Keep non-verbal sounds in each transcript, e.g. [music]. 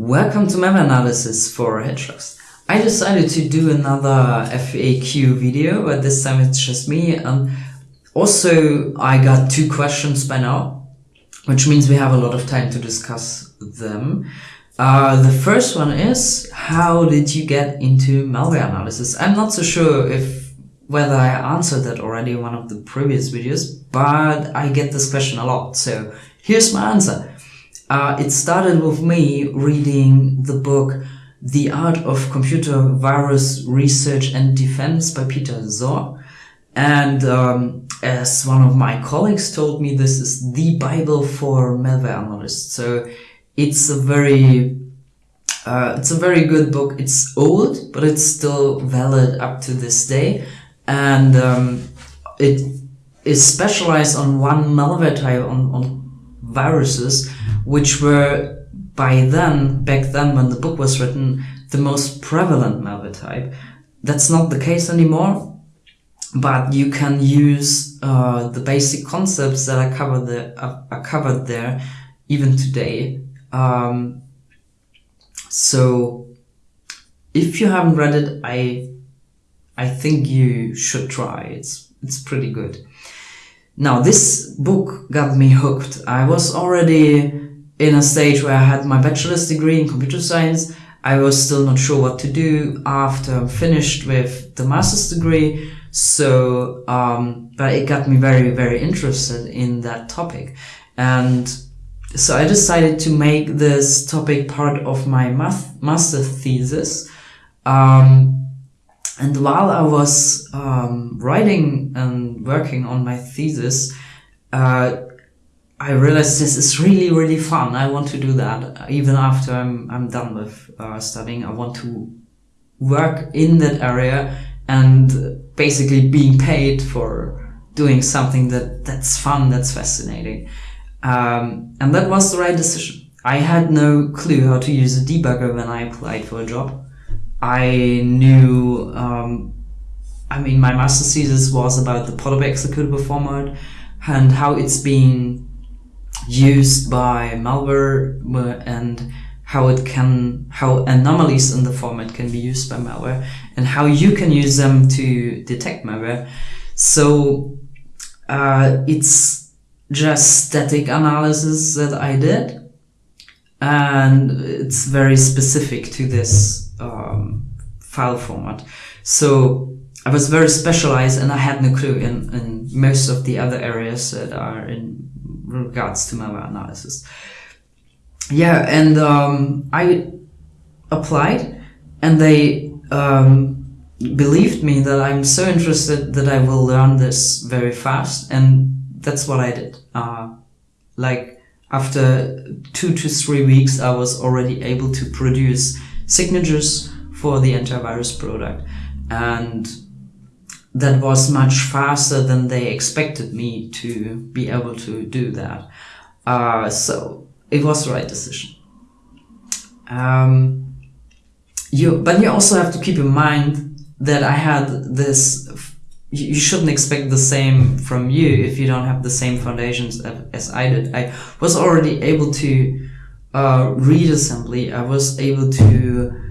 Welcome to malware analysis for Hedgehogs. I decided to do another FAQ video, but this time it's just me. And also, I got two questions by now, which means we have a lot of time to discuss them. Uh, the first one is, how did you get into malware analysis? I'm not so sure if whether I answered that already in one of the previous videos, but I get this question a lot. So here's my answer. Uh, it started with me reading the book The Art of Computer Virus Research and Defense by Peter Szor. And um, as one of my colleagues told me, this is the Bible for malware analysts. So it's a very uh, it's a very good book. It's old, but it's still valid up to this day. And um, it is specialized on one malware type, on, on viruses, which were by then, back then when the book was written, the most prevalent malware type. That's not the case anymore, but you can use uh, the basic concepts that are covered there, are covered there even today. Um, so if you haven't read it, I I think you should try. It's it's pretty good. Now this book got me hooked. I was already in a stage where I had my bachelor's degree in computer science. I was still not sure what to do after I'm finished with the master's degree. So, um, but it got me very, very interested in that topic. And so I decided to make this topic part of my math master thesis. Um, and while I was um, writing and working on my thesis, uh, I realized this is really, really fun. I want to do that even after I'm, I'm done with uh, studying. I want to work in that area and basically being paid for doing something that, that's fun, that's fascinating. Um, and that was the right decision. I had no clue how to use a debugger when I applied for a job. I knew, um, I mean, my master's thesis was about the Portable executable format and how it's being used by malware and how it can, how anomalies in the format can be used by malware and how you can use them to detect malware. So, uh, it's just static analysis that I did and it's very specific to this um, file format. So I was very specialized and I had no clue in, in most of the other areas that are in regards to malware analysis. Yeah, and um, I applied, and they um, believed me that I'm so interested that I will learn this very fast, and that's what I did. Uh, like after two to three weeks, I was already able to produce signatures for the antivirus product, and that was much faster than they expected me to be able to do that. Uh, so it was the right decision. Um, you, but you also have to keep in mind that I had this. You shouldn't expect the same from you if you don't have the same foundations as I did. I was already able to uh, read assembly. I was able to,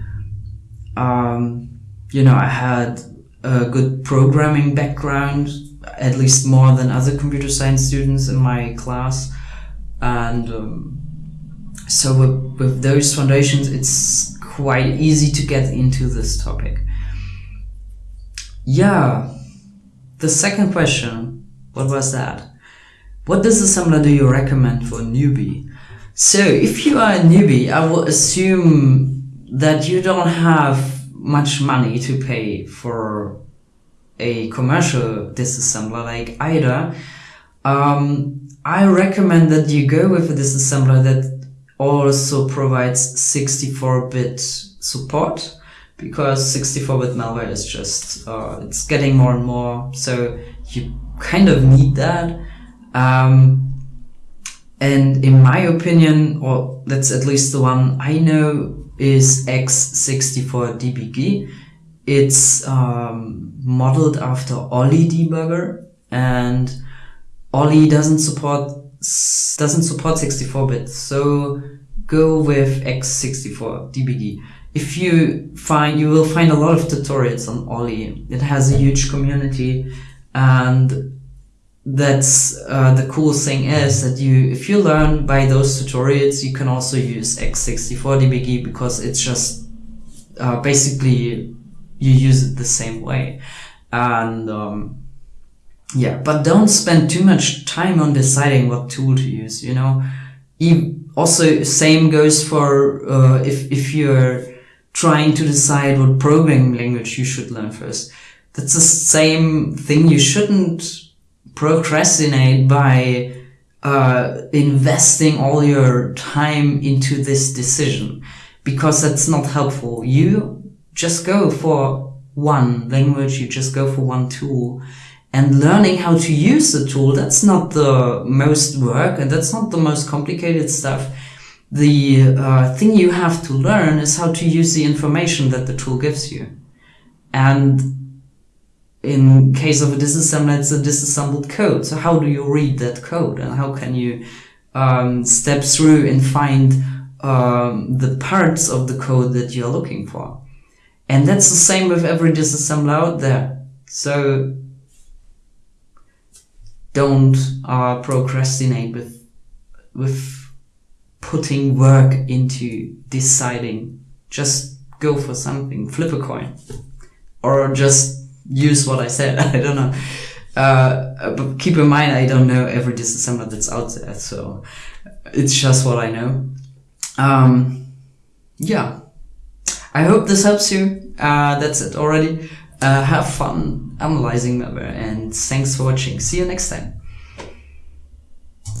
um, you know, I had a good programming background, at least more than other computer science students in my class. And um, so with, with those foundations, it's quite easy to get into this topic. Yeah, the second question, what was that? What disassembler do you recommend for a newbie? So if you are a newbie, I will assume that you don't have much money to pay for a commercial disassembler like IDA, um, I recommend that you go with a disassembler that also provides 64-bit support because 64-bit malware is just, uh, it's getting more and more, so you kind of need that. Um, and in my opinion, or that's at least the one I know, is X64DBG. It's um, modeled after Olly debugger and Olly doesn't support doesn't support 64 bit. So go with x64 dbg if you find you will find a lot of tutorials on Olly. It has a huge community, and that's uh, the cool thing is that you if you learn by those tutorials, you can also use x64 dbg because it's just uh, basically you use it the same way, and um, yeah. But don't spend too much time on deciding what tool to use. You know. also, same goes for uh, if if you're trying to decide what programming language you should learn first. That's the same thing. You shouldn't procrastinate by uh, investing all your time into this decision because that's not helpful. You just go for one language, you just go for one tool and learning how to use the tool. That's not the most work and that's not the most complicated stuff the uh, thing you have to learn is how to use the information that the tool gives you. And in case of a disassembler, it's a disassembled code. So how do you read that code and how can you um, step through and find um, the parts of the code that you're looking for? And that's the same with every disassembler out there. So don't uh, procrastinate with with putting work into deciding. Just go for something, flip a coin, or just use what I said. [laughs] I don't know. Uh, but keep in mind, I don't know every disassembler that's out there, so it's just what I know. Um, yeah. I hope this helps you. Uh, that's it already. Uh, have fun analyzing malware and thanks for watching. See you next time.